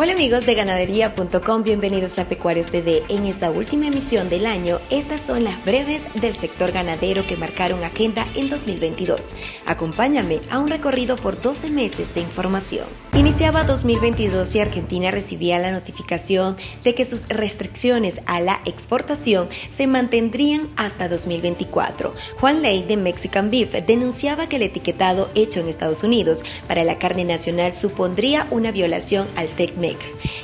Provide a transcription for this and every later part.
Hola amigos de ganadería.com, bienvenidos a Pecuarios TV. En esta última emisión del año, estas son las breves del sector ganadero que marcaron agenda en 2022. Acompáñame a un recorrido por 12 meses de información. Iniciaba 2022 y Argentina recibía la notificación de que sus restricciones a la exportación se mantendrían hasta 2024. Juan Ley de Mexican Beef denunciaba que el etiquetado hecho en Estados Unidos para la carne nacional supondría una violación al TECME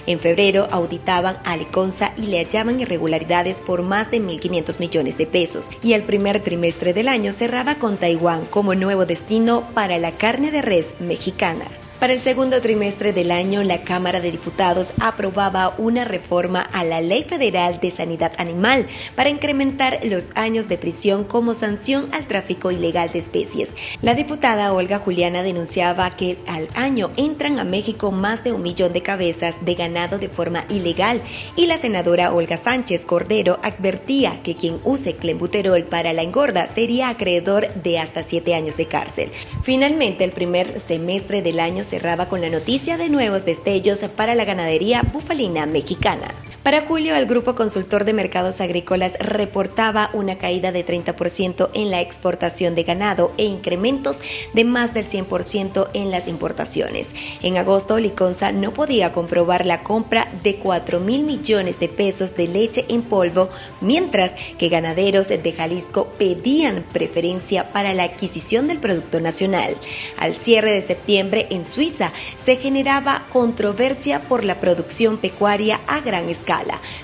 en febrero auditaban a Leconza y le hallaban irregularidades por más de 1.500 millones de pesos. Y el primer trimestre del año cerraba con Taiwán como nuevo destino para la carne de res mexicana. Para el segundo trimestre del año, la Cámara de Diputados aprobaba una reforma a la Ley Federal de Sanidad Animal para incrementar los años de prisión como sanción al tráfico ilegal de especies. La diputada Olga Juliana denunciaba que al año entran a México más de un millón de cabezas de ganado de forma ilegal y la senadora Olga Sánchez Cordero advertía que quien use clembuterol para la engorda sería acreedor de hasta siete años de cárcel. Finalmente, el primer semestre del año cerraba con la noticia de nuevos destellos para la ganadería bufalina mexicana. Para julio, el Grupo Consultor de Mercados Agrícolas reportaba una caída de 30% en la exportación de ganado e incrementos de más del 100% en las importaciones. En agosto, Liconza no podía comprobar la compra de 4 mil millones de pesos de leche en polvo, mientras que ganaderos de Jalisco pedían preferencia para la adquisición del producto nacional. Al cierre de septiembre, en Suiza, se generaba controversia por la producción pecuaria a gran escala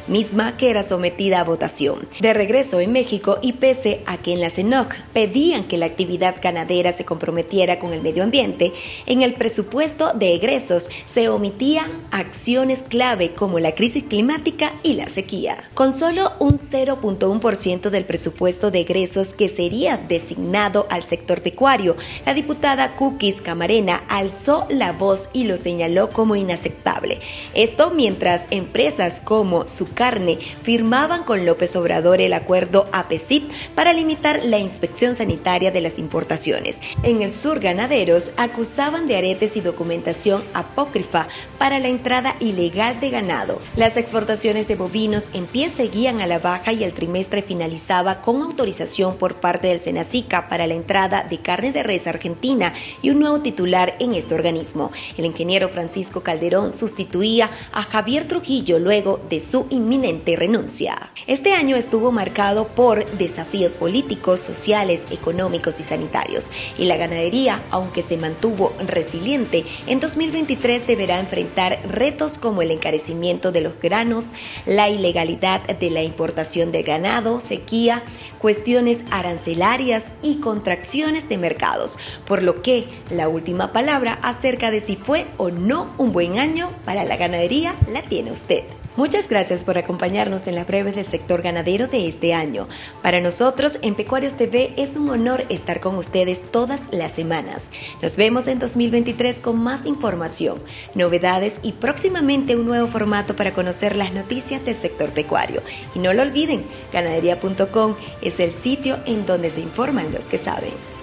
misma que era sometida a votación. De regreso en México y pese a que en la CENOC pedían que la actividad ganadera se comprometiera con el medio ambiente, en el presupuesto de egresos se omitían acciones clave como la crisis climática y la sequía. Con solo un 0.1% del presupuesto de egresos que sería designado al sector pecuario, la diputada Cookies Camarena alzó la voz y lo señaló como inaceptable. Esto mientras empresas como como su carne firmaban con López Obrador el acuerdo APECIP para limitar la inspección sanitaria de las importaciones. En el sur, ganaderos acusaban de aretes y documentación apócrifa para la entrada ilegal de ganado. Las exportaciones de bovinos en pie seguían a la baja y el trimestre finalizaba con autorización por parte del Senacica para la entrada de carne de res argentina y un nuevo titular en este organismo. El ingeniero Francisco Calderón sustituía a Javier Trujillo luego de su inminente renuncia. Este año estuvo marcado por desafíos políticos, sociales, económicos y sanitarios, y la ganadería, aunque se mantuvo resiliente, en 2023 deberá enfrentar retos como el encarecimiento de los granos, la ilegalidad de la importación de ganado, sequía, cuestiones arancelarias y contracciones de mercados, por lo que la última palabra acerca de si fue o no un buen año para la ganadería la tiene usted. Muchas gracias por acompañarnos en las breves del sector ganadero de este año. Para nosotros en Pecuarios TV es un honor estar con ustedes todas las semanas. Nos vemos en 2023 con más información, novedades y próximamente un nuevo formato para conocer las noticias del sector pecuario. Y no lo olviden, ganadería.com es el sitio en donde se informan los que saben.